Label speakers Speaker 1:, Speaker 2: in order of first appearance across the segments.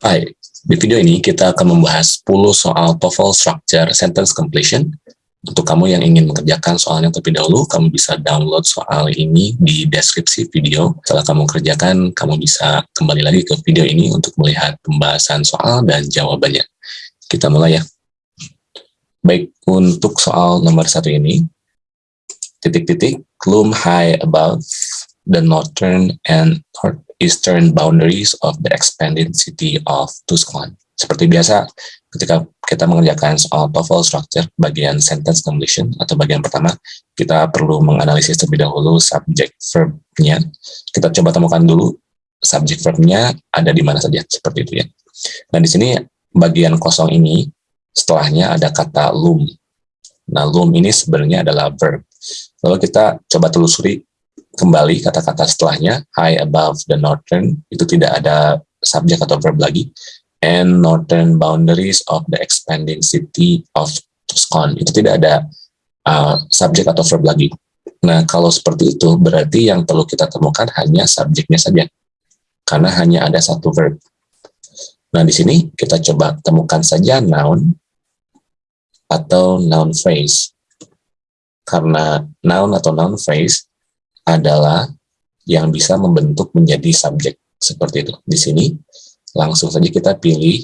Speaker 1: Hai, di video ini kita akan membahas 10 soal TOEFL Structure Sentence Completion. Untuk kamu yang ingin mengerjakan soalnya terlebih dahulu, kamu bisa download soal ini di deskripsi video. Setelah kamu kerjakan, kamu bisa kembali lagi ke video ini untuk melihat pembahasan soal dan jawabannya. Kita mulai ya. Baik, untuk soal nomor satu ini, titik-titik, loom high above the northern and northeastern boundaries of the expanded city of Tuscan. Seperti biasa, ketika kita mengerjakan soal TOEFL structure bagian sentence completion atau bagian pertama, kita perlu menganalisis terlebih dahulu subject verb-nya. Kita coba temukan dulu subject verb-nya ada di mana saja, seperti itu ya. Nah, di sini bagian kosong ini setelahnya ada kata loom. Nah, loom ini sebenarnya adalah verb. Lalu kita coba telusuri kembali kata-kata setelahnya, high above the northern, itu tidak ada subjek atau verb lagi, and northern boundaries of the expanding city of Tuscan, itu tidak ada uh, subjek atau verb lagi. Nah, kalau seperti itu, berarti yang perlu kita temukan hanya subjeknya saja, karena hanya ada satu verb. Nah, di sini kita coba temukan saja noun atau noun phrase. Karena noun atau noun phrase adalah yang bisa membentuk menjadi subjek seperti itu. Di sini langsung saja kita pilih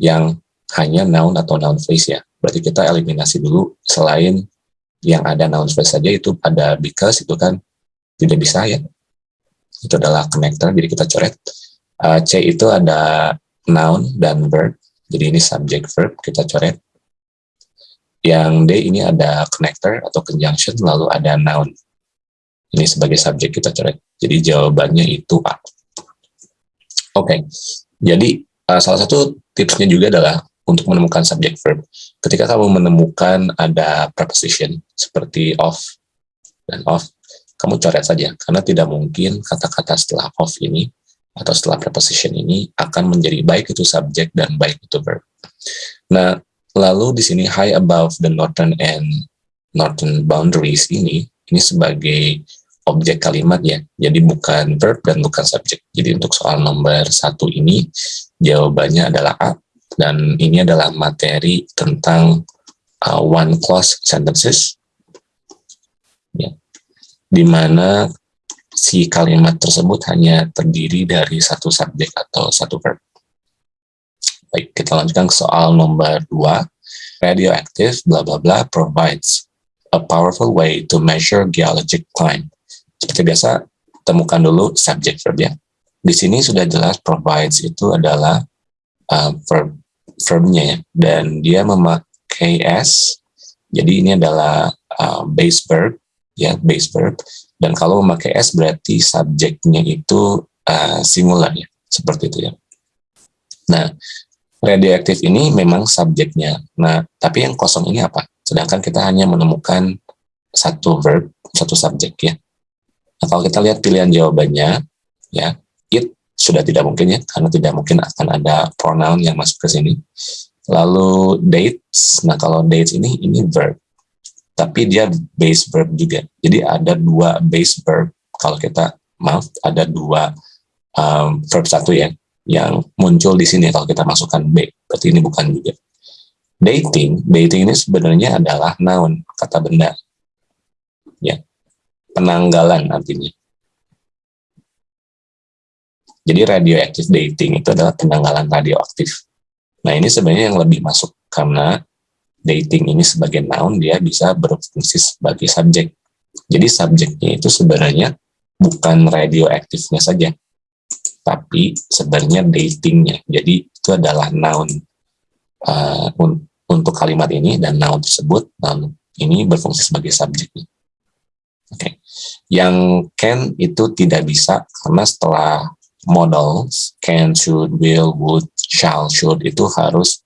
Speaker 1: yang hanya noun atau noun phrase ya. Berarti kita eliminasi dulu selain yang ada noun phrase saja itu ada because itu kan tidak bisa ya. Itu adalah connector jadi kita coret. Uh, C itu ada noun dan verb. Jadi ini subject verb kita coret. Yang D ini ada connector atau conjunction, lalu ada noun. Ini sebagai subjek kita coret. Jadi jawabannya itu A. Oke, okay. jadi uh, salah satu tipsnya juga adalah untuk menemukan subject verb. Ketika kamu menemukan ada preposition seperti of dan of, kamu coret saja karena tidak mungkin kata-kata setelah of ini atau setelah preposition ini akan menjadi baik itu subjek dan baik itu verb. Nah, Lalu di sini high above the northern and northern boundaries ini, ini sebagai objek kalimat ya, jadi bukan verb dan bukan subjek. Jadi untuk soal nomor satu ini, jawabannya adalah A, dan ini adalah materi tentang uh, one clause sentences, ya, di mana si kalimat tersebut hanya terdiri dari satu subjek atau satu verb. Baik, kita lanjutkan ke soal nomor 2. Radioactive bla bla bla provides a powerful way to measure geologic climb. Seperti biasa, temukan dulu subject verb ya. Di sini sudah jelas provides itu adalah uh, verb verbnya ya, dan dia memakai s. Jadi ini adalah uh, base verb ya, base verb. Dan kalau memakai s berarti subjeknya itu uh, singular ya, seperti itu ya. Nah, radioaktif ini memang subjeknya. Nah, tapi yang kosong ini apa? Sedangkan kita hanya menemukan satu verb, satu subjek ya. Nah, kalau kita lihat pilihan jawabannya, ya, it sudah tidak mungkin ya, karena tidak mungkin akan ada pronoun yang masuk ke sini. Lalu dates, nah kalau dates ini, ini verb. Tapi dia base verb juga. Jadi ada dua base verb, kalau kita, maaf, ada dua um, verb satu ya, yang muncul di sini kalau kita masukkan B. Berarti ini bukan juga. Dating, dating ini sebenarnya adalah noun, kata benda. Penanggalan artinya. Jadi radioactive dating itu adalah penanggalan radioaktif. Nah, ini sebenarnya yang lebih masuk karena dating ini sebagai noun dia bisa berfungsi sebagai subjek. Jadi subjeknya itu sebenarnya bukan radioaktifnya saja, tapi sebenarnya datingnya. Jadi itu adalah noun uh, un untuk kalimat ini dan noun tersebut noun ini berfungsi sebagai subjeknya. Oke, okay. Yang can itu tidak bisa karena setelah modals can, should, will, would, shall, should itu harus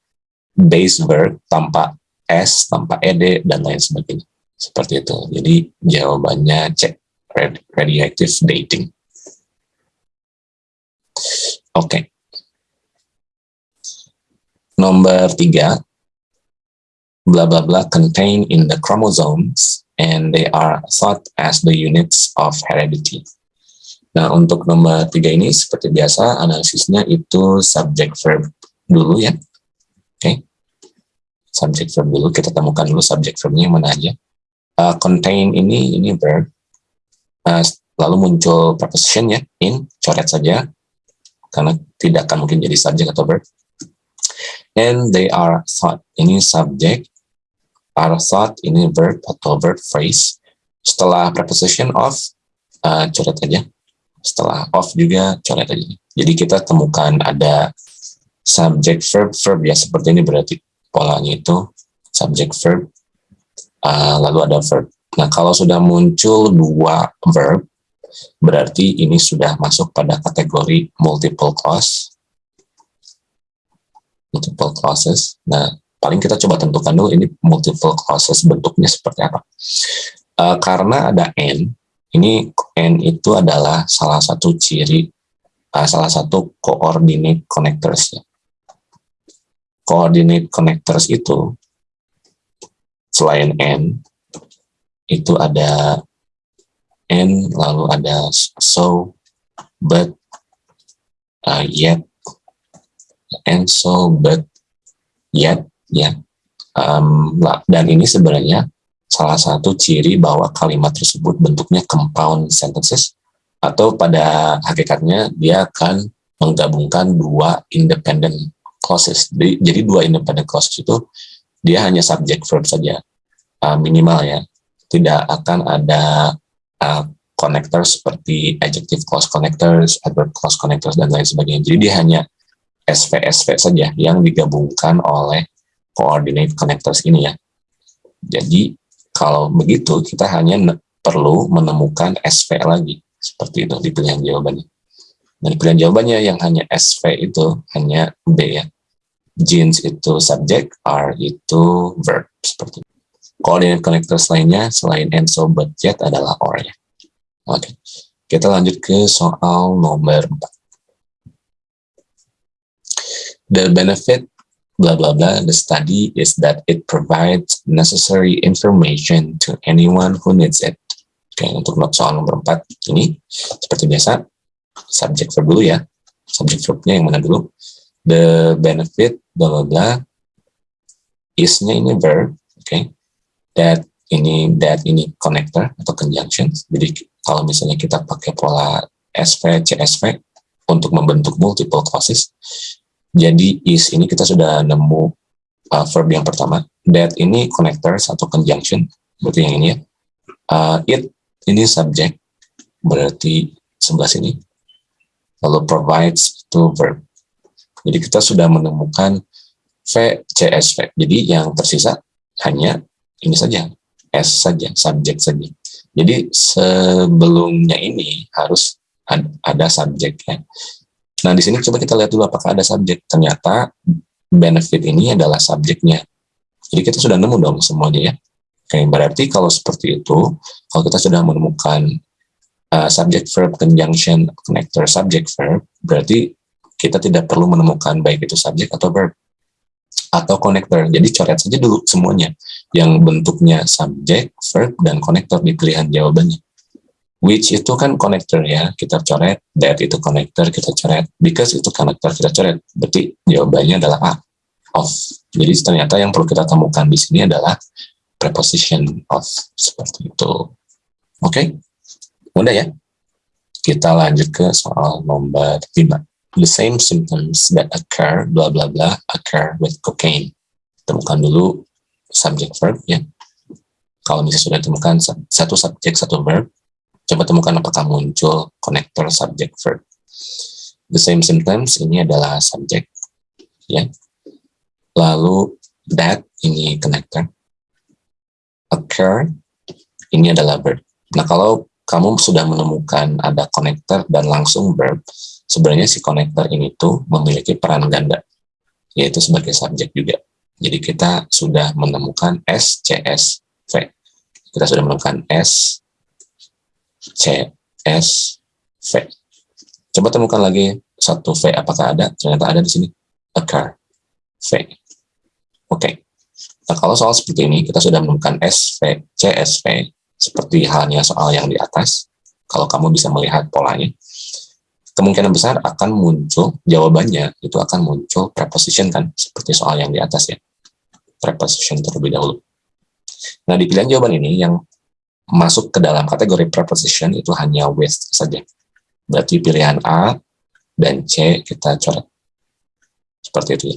Speaker 1: base verb tanpa s, tanpa ed dan lain sebagainya. Seperti itu. Jadi jawabannya cek radioactive dating. Oke. Okay. Nomor tiga, blah blah blah contain in the chromosomes and they are thought as the units of heredity. Nah, untuk nomor tiga ini seperti biasa analisisnya itu subject verb dulu ya. Oke. Okay. Subject verb dulu kita temukan dulu subject verbnya mana aja. Uh, contain ini ini verb. Uh, lalu muncul preposition ya in coret saja karena tidak akan mungkin jadi subject atau verb. And they are thought ini subject, thought ini verb atau verb phrase. Setelah preposition of uh, coret aja setelah off juga coret aja. Jadi kita temukan ada subject verb verb ya seperti ini berarti polanya itu subject verb uh, lalu ada verb. Nah kalau sudah muncul dua verb berarti ini sudah masuk pada kategori multiple clause multiple clauses. Nah paling kita coba tentukan dulu ini multiple clauses bentuknya seperti apa. Uh, karena ada n ini N itu adalah salah satu ciri, uh, salah satu coordinate connectors. Ya. Coordinate connectors itu, selain N, itu ada N, lalu ada so, but, uh, yet, and so, but, yet, ya. Um, dan ini sebenarnya salah satu ciri bahwa kalimat tersebut bentuknya compound sentences atau pada hakikatnya dia akan menggabungkan dua independent clauses. Jadi, jadi dua independent clauses itu dia hanya subject verb saja uh, minimal ya. Tidak akan ada uh, connector seperti adjective clause connectors, adverb clause connectors dan lain sebagainya. Jadi dia hanya SV SV saja yang digabungkan oleh coordinate connectors ini ya. Jadi kalau begitu, kita hanya perlu menemukan SV lagi. Seperti itu di pilihan jawabannya. Dan pilihan jawabannya yang hanya SV itu hanya B ya. Jeans itu subject, R itu verb. Seperti itu. Coordinate connectors lainnya selain and so but yet adalah or ya. Oke. Kita lanjut ke soal nomor 4. The benefit blah blah blah the study is that it provides necessary information to anyone who needs it. Oke untuk soal nomor 4 ini seperti biasa subject verb dulu ya. Subject verbnya yang mana dulu? The benefit blah blah blah is-nya ini verb oke okay. that ini that ini connector atau conjunction. Jadi kalau misalnya kita pakai pola SV CSV untuk membentuk multiple clauses jadi is ini kita sudah nemu uh, verb yang pertama. That ini connectors atau conjunction, berarti yang ini ya. Uh, it ini subject, berarti sebelah sini. Lalu provides itu verb. Jadi kita sudah menemukan V, C, S, V. Jadi yang tersisa hanya ini saja, S saja, subject saja. Jadi sebelumnya ini harus ada subjeknya. Nah, di sini coba kita lihat dulu apakah ada subjek. Ternyata benefit ini adalah subjeknya. Jadi kita sudah nemu dong semuanya ya. Oke, berarti kalau seperti itu, kalau kita sudah menemukan uh, subject verb conjunction connector subject verb, berarti kita tidak perlu menemukan baik itu subjek atau verb atau connector. Jadi coret saja dulu semuanya yang bentuknya subject, verb, dan connector di pilihan jawabannya which itu kan connector ya. Kita coret that itu connector kita coret. Because itu connector kita coret. Berarti jawabannya adalah A of. Jadi ternyata yang perlu kita temukan di sini adalah preposition of seperti itu. Oke? Okay? mudah ya? Kita lanjut ke soal nomor 5 the same symptoms that occur bla bla bla occur with cocaine. Temukan dulu subject verb ya. Kalau misalnya sudah temukan satu subjek satu verb Coba temukan apakah muncul connector subject verb. The same symptoms ini adalah subject, ya. Lalu that ini connector. Occur ini adalah verb. Nah kalau kamu sudah menemukan ada connector dan langsung verb, sebenarnya si connector ini tuh memiliki peran ganda, yaitu sebagai subjek juga. Jadi kita sudah menemukan S, C, S, V. Kita sudah menemukan S, C, S, V. Coba temukan lagi satu V, apakah ada? Ternyata ada di sini. Occur. V. Oke. Okay. Nah, kalau soal seperti ini, kita sudah menemukan S, V, C, S, V. Seperti halnya soal yang di atas. kalau kamu bisa melihat polanya, kemungkinan besar akan muncul jawabannya itu akan muncul preposition kan, seperti soal yang di atas ya. Preposition terlebih dahulu. Nah, di pilihan jawaban ini yang masuk ke dalam kategori preposition itu hanya with saja. Berarti pilihan A dan C kita coret. Seperti itu.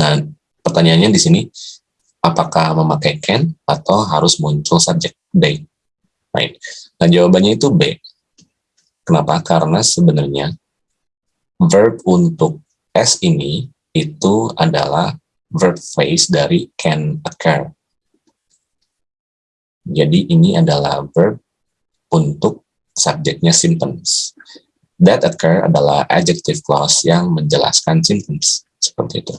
Speaker 1: Nah, pertanyaannya di sini, apakah memakai can atau harus muncul subjek they? Right. Nah, jawabannya itu B. Kenapa? Karena sebenarnya verb untuk S ini itu adalah verb phrase dari can occur. Jadi ini adalah verb untuk subjeknya symptoms. That occur adalah adjective clause yang menjelaskan symptoms. Seperti itu.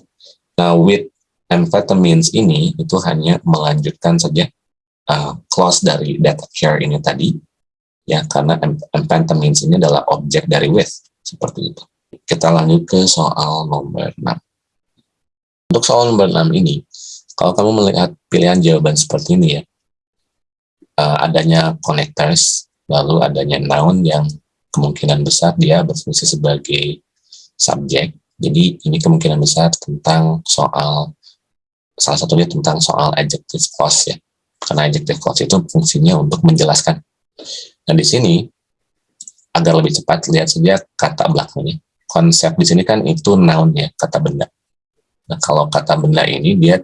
Speaker 1: Nah, with amphetamines ini itu hanya melanjutkan saja uh, clause dari that occur ini tadi ya karena amphetamines ini adalah objek dari with seperti itu kita lanjut ke soal nomor 6 untuk soal nomor 6 ini kalau kamu melihat pilihan jawaban seperti ini ya uh, adanya connectors lalu adanya noun yang kemungkinan besar dia berfungsi sebagai subjek jadi ini kemungkinan besar tentang soal salah satunya tentang soal adjective clause ya karena adjective clause itu fungsinya untuk menjelaskan. Nah, di sini, agar lebih cepat, lihat saja kata belakangnya. Konsep di sini kan itu noun ya, kata benda. Nah, kalau kata benda ini, dia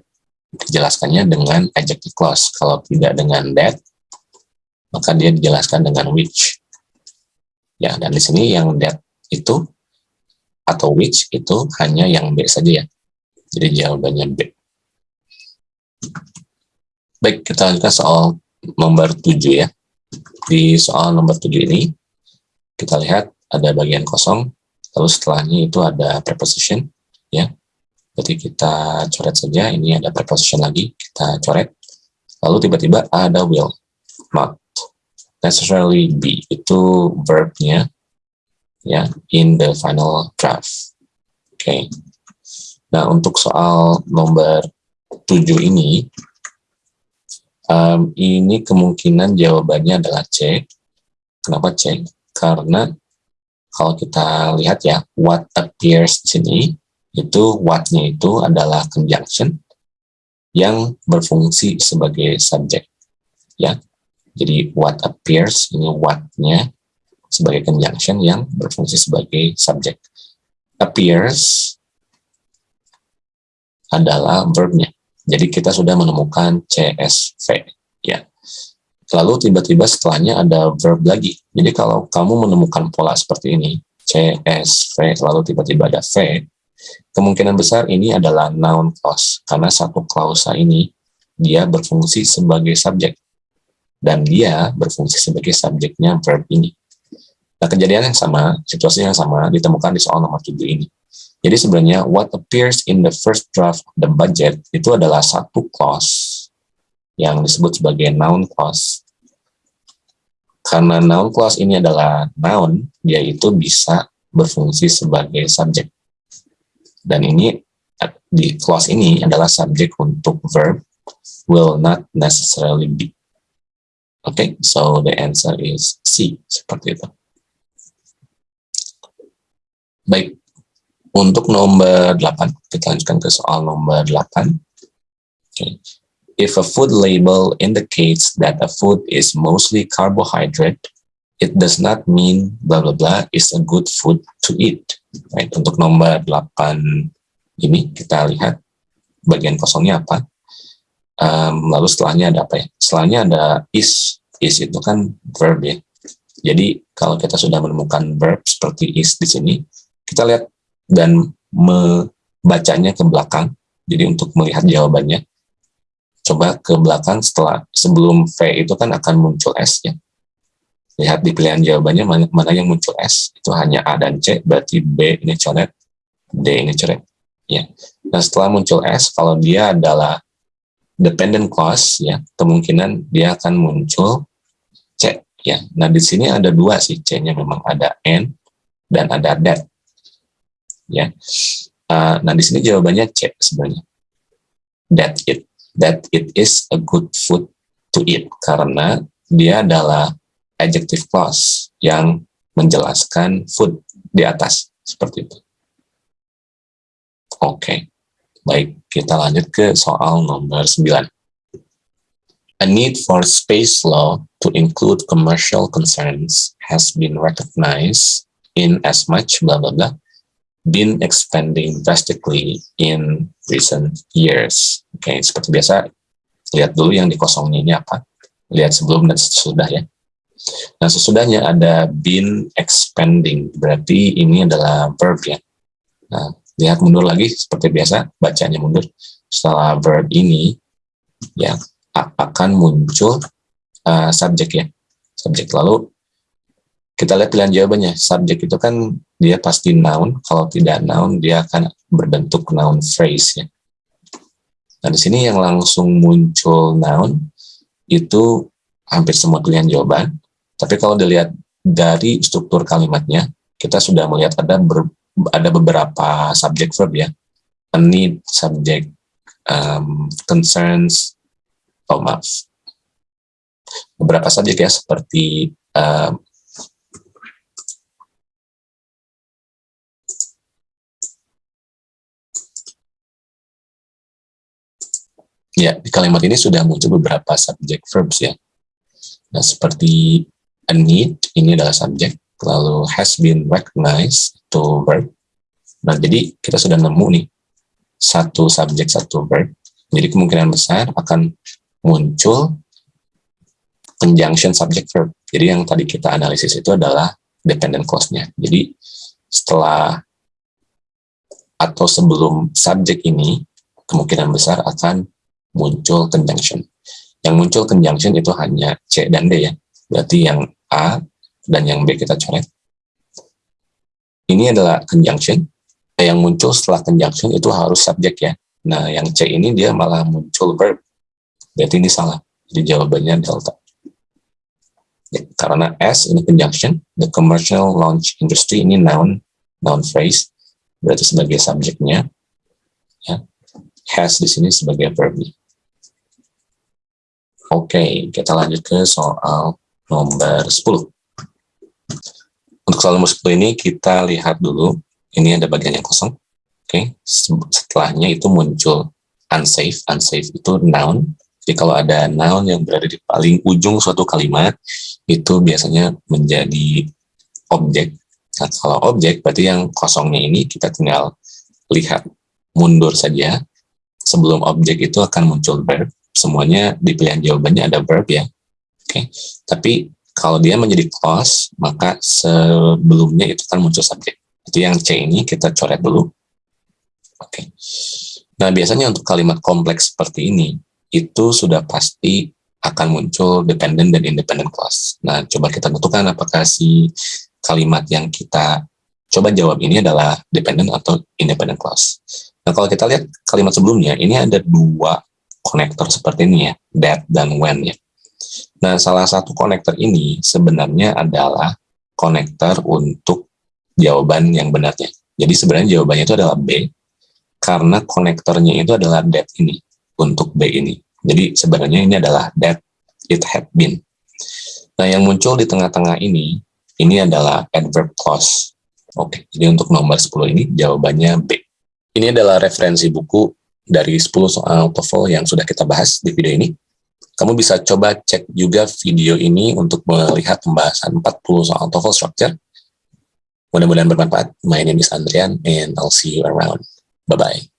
Speaker 1: dijelaskannya dengan adjective clause. Kalau tidak dengan that, maka dia dijelaskan dengan which. Ya, dan di sini yang that itu, atau which itu hanya yang B saja ya. Jadi jawabannya B. Baik, kita lanjutkan soal nomor 7 ya. Di soal nomor 7 ini, kita lihat ada bagian kosong, lalu setelahnya itu ada preposition, ya. Jadi kita coret saja, ini ada preposition lagi, kita coret. Lalu tiba-tiba ada will, not necessarily be, itu verbnya, ya, in the final draft. Oke. Okay. Nah, untuk soal nomor 7 ini, Um, ini kemungkinan jawabannya adalah C. Kenapa C? Karena kalau kita lihat ya, what appears di sini, itu what-nya itu adalah conjunction yang berfungsi sebagai subjek. Ya, jadi what appears ini what-nya sebagai conjunction yang berfungsi sebagai subjek. Appears adalah verbnya. Jadi kita sudah menemukan CSV. ya. Lalu tiba-tiba setelahnya ada verb lagi. Jadi kalau kamu menemukan pola seperti ini, CSV, lalu tiba-tiba ada V, kemungkinan besar ini adalah noun clause. Karena satu klausa ini, dia berfungsi sebagai subjek. Dan dia berfungsi sebagai subjeknya verb ini. Nah, kejadian yang sama, situasi yang sama, ditemukan di soal nomor 7 ini. Jadi sebenarnya what appears in the first draft of the budget itu adalah satu clause yang disebut sebagai noun clause. Karena noun clause ini adalah noun, dia itu bisa berfungsi sebagai subjek. Dan ini di clause ini adalah subjek untuk verb will not necessarily be. Oke, okay, so the answer is C, seperti itu. Baik, untuk nomor 8, kita lanjutkan ke soal nomor 8. Okay. If a food label indicates that a food is mostly carbohydrate, it does not mean blah blah blah is a good food to eat. Right. Untuk nomor 8 ini kita lihat bagian kosongnya apa. Um, lalu setelahnya ada apa ya? Setelahnya ada is. Is itu kan verb ya. Jadi kalau kita sudah menemukan verb seperti is di sini, kita lihat dan membacanya ke belakang. Jadi untuk melihat jawabannya, coba ke belakang setelah sebelum V itu kan akan muncul S ya. Lihat di pilihan jawabannya mana, mana yang muncul S, itu hanya A dan C, berarti B ini coret, D ini coret. Ya. Nah setelah muncul S, kalau dia adalah dependent clause, ya kemungkinan dia akan muncul C. Ya. Nah di sini ada dua sih C-nya memang ada N dan ada that ya. Uh, nah di sini jawabannya C sebenarnya. That it that it is a good food to eat karena dia adalah adjective clause yang menjelaskan food di atas seperti itu. Oke, okay. Baik kita lanjut ke soal nomor 9. A need for space law to include commercial concerns has been recognized in as much blah blah blah been expanding drastically in recent years. Oke, okay, seperti biasa, lihat dulu yang dikosongnya ini apa. Lihat sebelum dan sesudah ya. Nah, sesudahnya ada been expanding, berarti ini adalah verb ya. Nah, lihat mundur lagi, seperti biasa, bacanya mundur. Setelah verb ini, ya akan muncul uh, subjek ya. Subjek lalu, kita lihat pilihan jawabannya. Subjek itu kan dia pasti noun, kalau tidak noun, dia akan berbentuk noun phrase ya. Nah, di sini yang langsung muncul noun, itu hampir semua pilihan jawaban, tapi kalau dilihat dari struktur kalimatnya, kita sudah melihat ada ada beberapa subjek verb ya. A need, subject, um, concerns, oh maaf. Beberapa subjek ya, seperti um, Ya, di kalimat ini sudah muncul beberapa subjek verbs ya. Nah, seperti a need ini adalah subjek, lalu has been recognized to verb. Nah, jadi kita sudah nemu nih satu subjek satu verb. Jadi kemungkinan besar akan muncul conjunction subject verb. Jadi yang tadi kita analisis itu adalah dependent clause-nya. Jadi setelah atau sebelum subjek ini kemungkinan besar akan muncul conjunction. Yang muncul conjunction itu hanya C dan D ya. Berarti yang A dan yang B kita coret. Ini adalah conjunction. Yang muncul setelah conjunction itu harus subjek ya. Nah, yang C ini dia malah muncul verb. Berarti ini salah. Jadi jawabannya delta. Ya, karena S ini conjunction, the commercial launch industry ini noun, noun phrase, berarti sebagai subjeknya, ya, has di sini sebagai verb. Oke, kita lanjut ke soal nomor 10. Untuk soal nomor 10 ini kita lihat dulu, ini ada bagian yang kosong. Oke, setelahnya itu muncul unsafe. Unsafe itu noun. Jadi kalau ada noun yang berada di paling ujung suatu kalimat, itu biasanya menjadi objek. Nah, kalau objek, berarti yang kosongnya ini kita tinggal lihat mundur saja. Sebelum objek itu akan muncul verb. Semuanya di pilihan jawabannya ada verb ya. Oke, tapi kalau dia menjadi clause, maka sebelumnya itu kan muncul subjek. Itu yang C ini kita coret dulu. Oke. Nah, biasanya untuk kalimat kompleks seperti ini, itu sudah pasti akan muncul dependent dan independent clause. Nah, coba kita tentukan apakah si kalimat yang kita coba jawab ini adalah dependent atau independent clause. Nah, kalau kita lihat kalimat sebelumnya, ini ada dua konektor seperti ini ya, that dan when ya. Nah, salah satu konektor ini sebenarnya adalah konektor untuk jawaban yang benarnya. Jadi sebenarnya jawabannya itu adalah B, karena konektornya itu adalah that ini, untuk B ini. Jadi sebenarnya ini adalah that it had been. Nah, yang muncul di tengah-tengah ini, ini adalah adverb clause. Oke, jadi untuk nomor 10 ini jawabannya B. Ini adalah referensi buku dari 10 soal TOEFL yang sudah kita bahas di video ini. Kamu bisa coba cek juga video ini untuk melihat pembahasan 40 soal TOEFL structure. Mudah-mudahan bermanfaat. My name is Andrian and I'll see you around. Bye-bye.